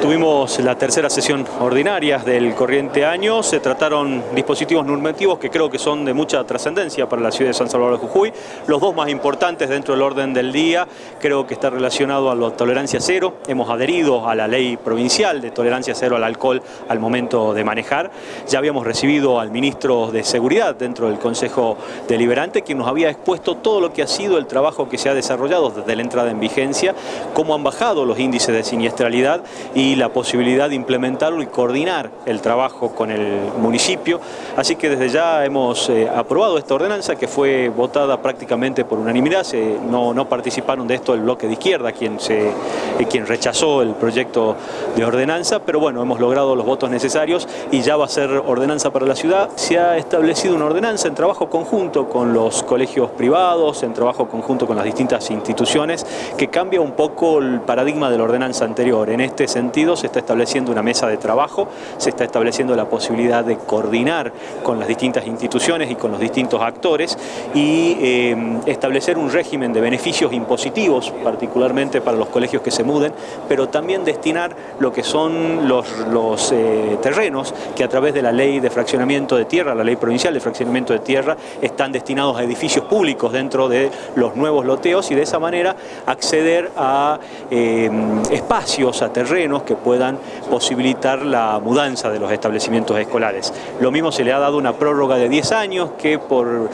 Tuvimos la tercera sesión ordinaria del corriente año, se trataron dispositivos normativos que creo que son de mucha trascendencia para la ciudad de San Salvador de Jujuy. Los dos más importantes dentro del orden del día creo que está relacionado a la tolerancia cero. Hemos adherido a la ley provincial de tolerancia cero al alcohol al momento de manejar. Ya habíamos recibido al ministro de Seguridad dentro del Consejo Deliberante, quien nos había expuesto todo lo que ha sido el trabajo que se ha desarrollado desde la entrada en vigencia, cómo han bajado los índices de siniestralidad y la posibilidad de implementarlo y coordinar el trabajo con el municipio. Así que desde ya hemos eh, aprobado esta ordenanza que fue votada prácticamente por unanimidad. no, no, participaron de esto el bloque de izquierda, quien, se, eh, quien rechazó el proyecto de ordenanza, pero bueno, hemos logrado los votos necesarios y ya va a ser ordenanza para la ciudad. Se ha establecido una ordenanza en trabajo conjunto con los colegios privados, en trabajo conjunto con las distintas instituciones, que cambia un poco el paradigma de la ordenanza anterior. En este sentido, se está estableciendo una mesa de trabajo, se está estableciendo la posibilidad de coordinar con las distintas instituciones y con los distintos actores y eh, establecer un régimen de beneficios impositivos, particularmente para los colegios que se muden, pero también destinar lo que son los, eh, terrenos que a través de la ley de fraccionamiento de tierra, la ley provincial de fraccionamiento de tierra, están destinados a edificios públicos dentro de los nuevos loteos y de esa manera acceder a eh, espacios, a terrenos que puedan posibilitar la mudanza de los establecimientos escolares. Lo mismo se le ha dado una prórroga de 10 años que por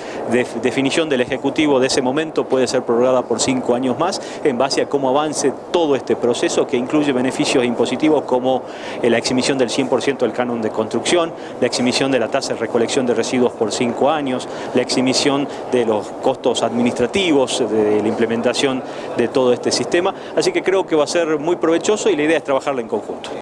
definición del Ejecutivo de ese momento puede ser prorrogada por 5 años más en base a cómo avance todo este proceso que incluye beneficios impositivos como eh, la exhibición del 100% del canon de construcción, la exhibición de la tasa de recolección de residuos por 5 años, la exhibición de los costos administrativos de la implementación de todo este sistema. Así que creo que va a ser muy provechoso y la idea es trabajarla en conjunto.